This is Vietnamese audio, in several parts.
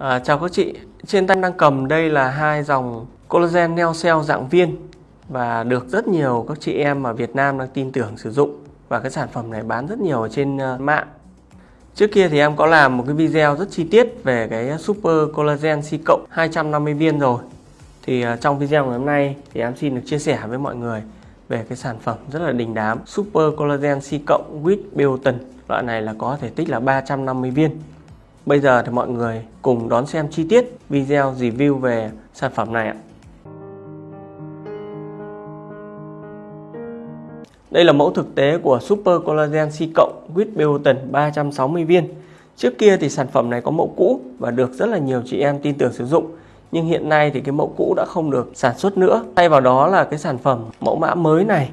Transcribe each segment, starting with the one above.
À, chào các chị, trên tay đang cầm đây là hai dòng collagen neo cell dạng viên và được rất nhiều các chị em ở Việt Nam đang tin tưởng sử dụng và cái sản phẩm này bán rất nhiều ở trên ờ, mạng. Trước kia thì em có làm một cái video rất chi tiết về cái Super Collagen C cộng 250 viên rồi. Thì ờ, trong video ngày hôm nay thì em xin được chia sẻ với mọi người về cái sản phẩm rất là đình đám Super Collagen C cộng with Biotin. Loại này là có thể tích là 350 viên. Bây giờ thì mọi người cùng đón xem chi tiết video review về sản phẩm này ạ. Đây là mẫu thực tế của Super Collagen C cộng with biotin 360 viên. Trước kia thì sản phẩm này có mẫu cũ và được rất là nhiều chị em tin tưởng sử dụng. Nhưng hiện nay thì cái mẫu cũ đã không được sản xuất nữa. Thay vào đó là cái sản phẩm mẫu mã mới này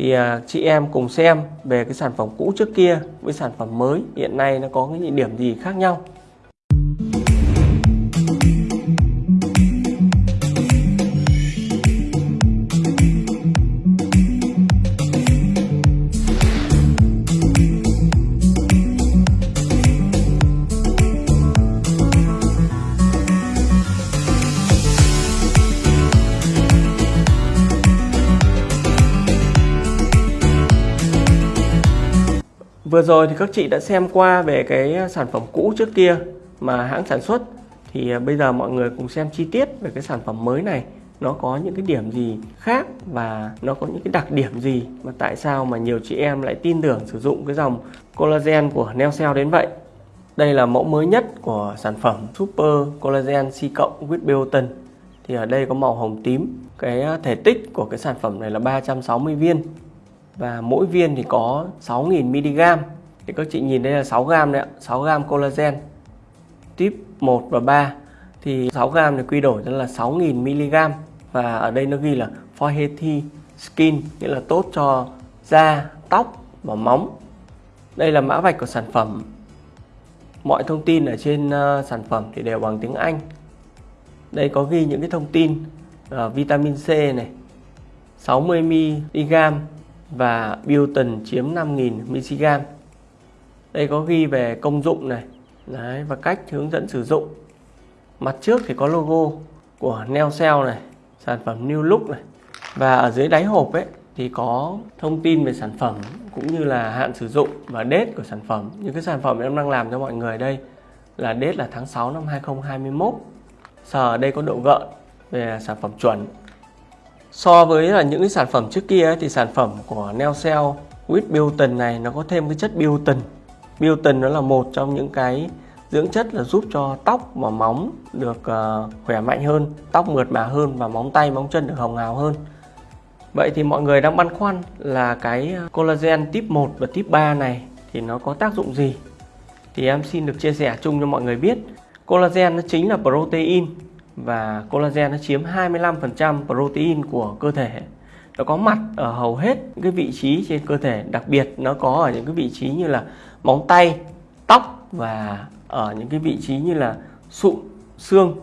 thì à, chị em cùng xem về cái sản phẩm cũ trước kia với sản phẩm mới. Hiện nay nó có những điểm gì khác nhau. Vừa rồi thì các chị đã xem qua về cái sản phẩm cũ trước kia mà hãng sản xuất. Thì à, bây giờ mọi người cùng xem chi tiết về cái sản phẩm mới này. Nó có những cái điểm gì khác và nó có những cái đặc điểm gì mà tại sao mà nhiều chị em lại tin tưởng sử dụng cái dòng collagen của Neocell đến vậy? Đây là mẫu mới nhất của sản phẩm Super Collagen C cộng with biotin. Thì ở đây có màu hồng tím. Cái à, thể tích của cái sản phẩm này là 360 viên và mỗi viên thì có 6.000 mg. Thì các chị nhìn đây là 6 gram đấy ạ 6 gram collagen tip 1 và 3 thì 6 gram thì quy đổi ra là 6.000 mg. Và ở đây nó ghi là for healthy skin nghĩa là tốt cho da tóc và móng. Đây là mã vạch của sản phẩm. Mọi thông tin ở trên uh, sản phẩm thì đều bằng tiếng Anh. Đây có ghi những cái thông tin uh, vitamin C này 60 mg và biotin chiếm 5.000 mg. Đây có ghi về công dụng này Đấy, và cách hướng dẫn sử dụng. Mặt trước thì có logo của Neocell này, sản phẩm New Look này. Và ở dưới đáy hộp ấy thì có thông tin về sản phẩm cũng như là hạn sử dụng và date của sản phẩm. Những cái sản phẩm em đang làm cho mọi người đây là date là tháng 6 năm 2021. Sờ ở đây có độ gợn về sản phẩm chuẩn So với là những cái sản phẩm trước kia thì sản phẩm của Neocell with biotin này nó có thêm cái chất biotin. Biotin nó là một trong những cái dưỡng chất là giúp cho tóc và móng được uh, khỏe mạnh hơn, tóc mượt mà hơn và móng tay, móng chân được hồng hào hơn. Vậy thì mọi người đang băn khoăn là cái collagen tip 1 và tip 3 này thì nó có tác dụng gì? Thì em xin được chia sẻ chung cho mọi người biết. Collagen nó chính là protein và collagen nó chiếm 25% protein của cơ thể. Nó có mặt ở hầu hết những cái vị trí trên cơ thể. Đặc biệt nó có ở những cái vị trí như là móng tay, tóc và ở những cái vị trí như là sụn, xương.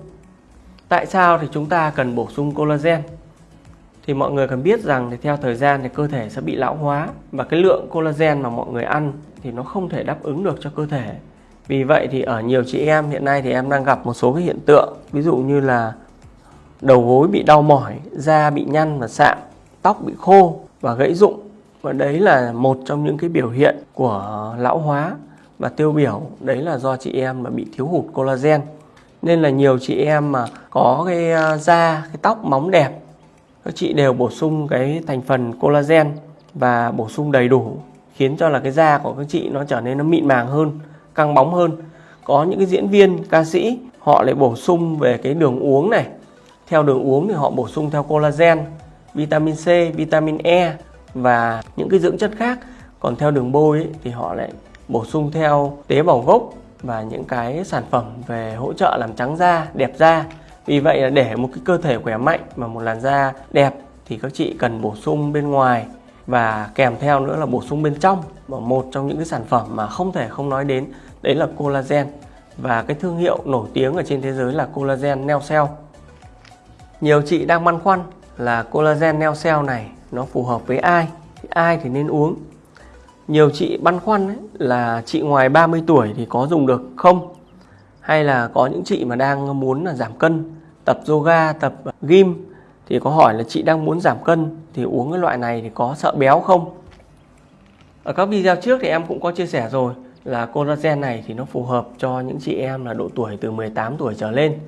Tại sao thì chúng ta cần bổ sung collagen? Thì mọi người cần biết rằng thì theo thời gian thì cơ thể sẽ bị lão hóa. Và cái lượng collagen mà mọi người ăn thì nó không thể đáp ứng được cho cơ thể vì vậy thì ở nhiều chị em hiện nay thì em đang gặp một số cái hiện tượng. Ví dụ như là đầu gối bị đau mỏi, da bị nhăn và sạm, tóc bị khô và gãy rụng. Và đấy là một trong những cái biểu hiện của lão hóa và tiêu biểu. Đấy là do chị em mà bị thiếu hụt collagen. Nên là nhiều chị em mà có cái à, da cái tóc móng đẹp các chị đều bổ sung cái thành phần collagen và bổ sung đầy đủ khiến cho là cái da của các chị nó trở nên nó mịn màng hơn căng bóng hơn. Có những cái diễn viên ca sĩ họ lại bổ sung về cái đường uống này. Theo đường uống thì họ bổ sung theo collagen vitamin C vitamin E và những cái dưỡng chất khác. Còn theo đường bôi ấy, thì họ lại bổ sung theo tế bào gốc và những cái sản phẩm về hỗ trợ làm trắng da đẹp da. Vì vậy là để một cái cơ thể khỏe mạnh và một làn da đẹp thì các chị cần bổ sung bên ngoài và kèm theo nữa là bổ sung bên trong và một trong những cái sản phẩm mà không thể không nói đến đấy là collagen và cái thương hiệu nổi tiếng ở trên thế giới là collagen Neocell. Nhiều chị đang băn khoăn là collagen Neocell này nó phù hợp với ai, ai thì nên uống. Nhiều chị băn khoăn ấy là chị ngoài 30 tuổi thì có dùng được không? hay là có những chị mà đang muốn là giảm cân tập yoga tập gym thì có hỏi là chị đang muốn giảm cân thì uống cái loại này thì có sợ béo không? Ở các video trước thì em cũng có chia sẻ rồi là collagen này thì nó phù hợp cho những chị em là độ tuổi từ 18 tuổi trở lên.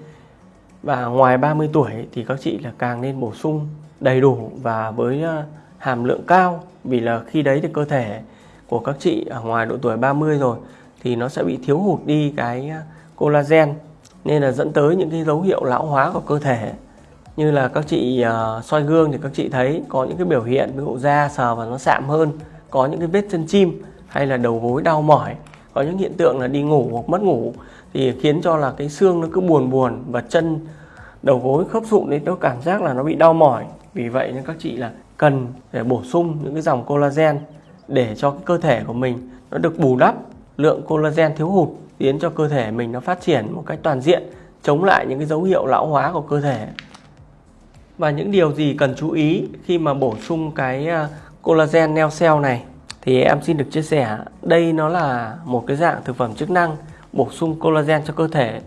Và ngoài 30 tuổi thì các chị là càng nên bổ sung đầy đủ và với ờ, hàm lượng cao. Vì là khi đấy thì cơ thể của các chị ở ngoài độ tuổi 30 rồi thì nó sẽ bị thiếu hụt đi cái ờ, collagen. Nên là dẫn tới những cái dấu hiệu lão hóa của cơ thể như là các chị uh, soi gương thì các chị thấy có những cái biểu hiện ví dụ da sờ và nó sạm hơn có những cái vết chân chim hay là đầu gối đau mỏi có những hiện tượng là đi ngủ hoặc mất ngủ thì khiến cho là cái xương nó cứ buồn buồn và chân đầu gối khớp sụn đấy nó cảm giác là nó bị đau mỏi. Vì vậy nên các chị là cần để bổ sung những cái dòng collagen để cho cái cơ thể của mình nó được bù đắp lượng collagen thiếu hụt khiến cho cơ thể mình nó phát triển một cách toàn diện chống lại những cái dấu hiệu lão hóa của cơ thể và những điều gì cần chú ý khi mà bổ sung cái à, collagen neo cell này thì em xin được chia sẻ. Đây nó là một cái dạng thực phẩm chức năng bổ sung collagen cho cơ thể.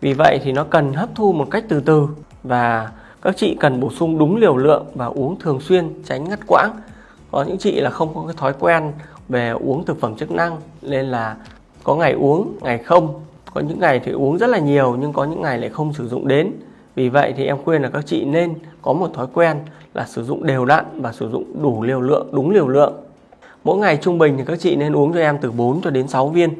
Vì vậy thì nó cần hấp thu một cách từ từ và các chị cần bổ sung đúng liều lượng và uống thường xuyên, tránh ngắt quãng. Có những chị là không có cái thói quen về uống thực phẩm chức năng nên là có ngày uống, ngày không. Có những ngày thì uống rất là nhiều nhưng có những ngày lại không sử dụng đến vì vậy thì em khuyên là các chị nên có một thói quen là sử dụng đều đặn và sử dụng đủ liều lượng, đúng liều lượng. Mỗi ngày trung bình thì các chị nên uống cho em từ 4 cho đến 6 viên.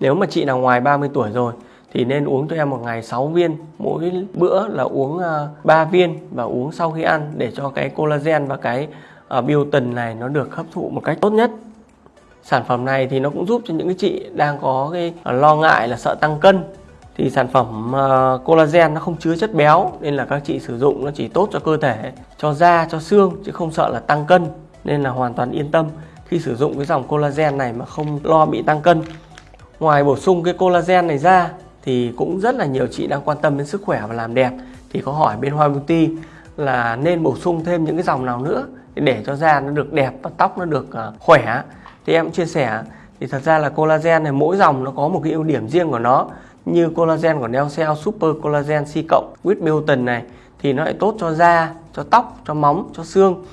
Nếu mà chị nào ngoài 30 tuổi rồi thì nên uống cho em một ngày 6 viên. Mỗi bữa là uống à, 3 viên và uống sau khi ăn để cho cái collagen và cái à, biotin này nó được hấp thụ một cách tốt nhất. Sản phẩm này thì nó cũng giúp cho những cái chị đang có cái à, lo ngại là sợ tăng cân thì sản phẩm uh, collagen nó không chứa chất béo nên là các chị sử dụng nó chỉ tốt cho cơ thể cho da cho xương chứ không sợ là tăng cân nên là hoàn toàn yên tâm khi sử dụng cái dòng collagen này mà không lo bị tăng cân. Ngoài bổ sung cái collagen này ra thì cũng rất là nhiều chị đang quan tâm đến sức khỏe và làm đẹp. Thì có hỏi bên Hoa Beauty là nên bổ sung thêm những cái dòng nào nữa để cho da nó được đẹp và tóc nó được ờ, khỏe. Thì em chia sẻ thì thật ra là collagen này mỗi dòng nó có một cái ưu điểm riêng của nó như collagen của Neocell Super Collagen C cộng with Milton này thì nó lại tốt cho da, cho tóc, cho móng, cho xương.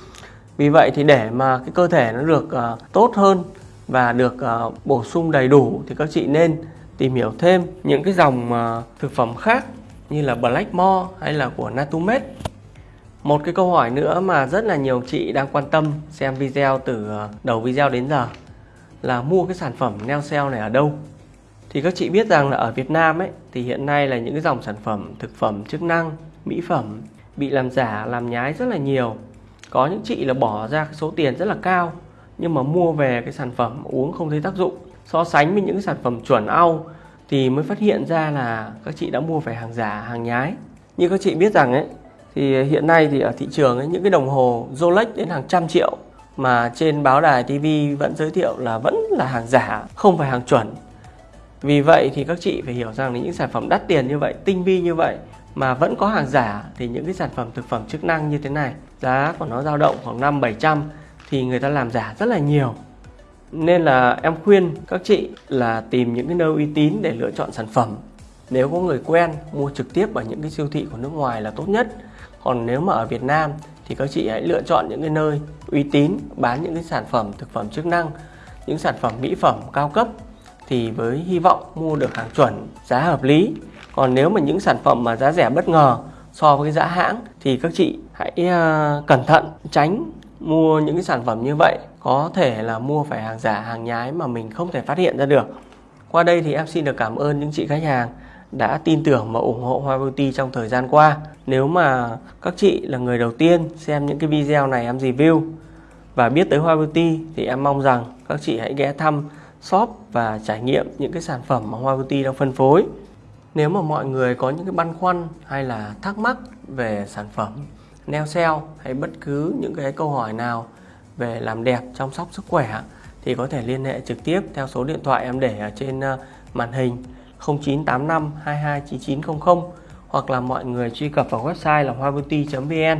Vì vậy thì để mà cái cơ thể nó được uh, tốt hơn và được uh, bổ sung đầy đủ thì các chị nên tìm hiểu thêm những cái dòng uh, thực phẩm khác như là Blackmore hay là của Natumed. Một cái câu hỏi nữa mà rất là nhiều chị đang quan tâm xem video từ đầu video đến giờ là mua cái sản phẩm Neocell này ở đâu thì các chị biết rằng là ở Việt Nam ấy thì hiện nay là những cái dòng sản phẩm thực phẩm chức năng mỹ phẩm bị làm giả làm nhái rất là nhiều. Có những chị là bỏ ra cái số tiền rất là cao nhưng mà mua về cái sản phẩm uống không thấy tác dụng. So sánh với những cái sản phẩm chuẩn au thì mới phát hiện ra là các chị đã mua phải hàng giả hàng nhái. Như các chị biết rằng ấy thì hiện nay thì ở thị trường ấy, những cái đồng hồ Rolex đến hàng trăm triệu mà trên báo đài TV vẫn giới thiệu là vẫn là hàng giả không phải hàng chuẩn vì vậy thì các chị phải hiểu rằng là những sản phẩm đắt tiền như vậy, tinh vi như vậy mà vẫn có hàng giả thì những cái sản phẩm thực phẩm chức năng như thế này giá của nó dao động khoảng 5 700 thì người ta làm giả rất là nhiều. Nên là em khuyên các chị là tìm những cái nơi uy tín để lựa chọn sản phẩm. Nếu có người quen mua trực tiếp ở những cái siêu thị của nước ngoài là tốt nhất. Còn nếu mà ở Việt Nam thì các chị hãy lựa chọn những cái nơi uy tín bán những cái sản phẩm thực phẩm chức năng, những sản phẩm mỹ phẩm cao cấp thì với hy vọng mua được hàng chuẩn giá hợp lý. Còn nếu mà những sản phẩm mà giá rẻ bất ngờ so với cái giá hãng thì các chị hãy uh, cẩn thận tránh mua những cái sản phẩm như vậy. Có thể là mua phải hàng giả hàng nhái mà mình không thể phát hiện ra được. Qua đây thì em xin được cảm ơn những chị khách hàng đã tin tưởng và ủng hộ Hoa Beauty trong thời gian qua. Nếu mà các chị là người đầu tiên xem những cái video này em review và biết tới Hoa Beauty thì em mong rằng các chị hãy ghé thăm shop và trải nghiệm những cái sản phẩm mà Hoa Beauty đang phân phối. Nếu mà mọi người có những cái băn khoăn hay là thắc mắc về sản phẩm nail cell hay bất cứ những cái câu hỏi nào về làm đẹp chăm sóc sức khỏe thì có thể liên hệ trực tiếp theo số điện thoại em để ở trên ờ, màn hình 0985 229900 hoặc là mọi người truy cập vào website là hoabeauty.vn.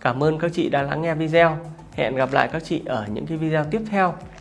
Cảm ơn các chị đã lắng nghe video. Hẹn gặp lại các chị ở những cái video tiếp theo.